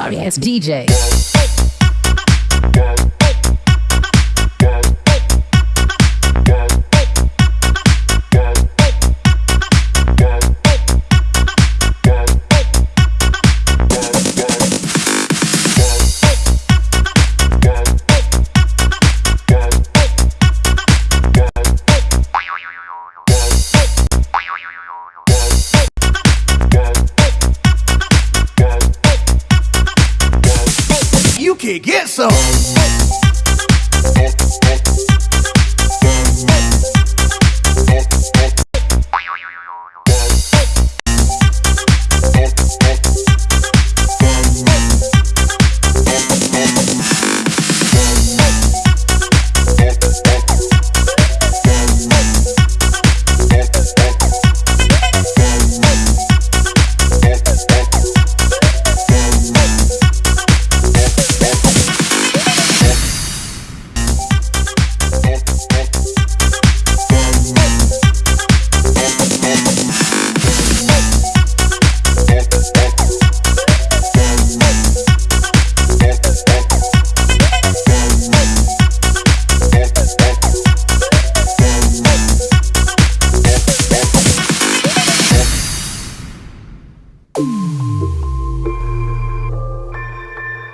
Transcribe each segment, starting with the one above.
sorry ass DJ. Get some.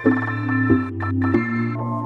Thank you.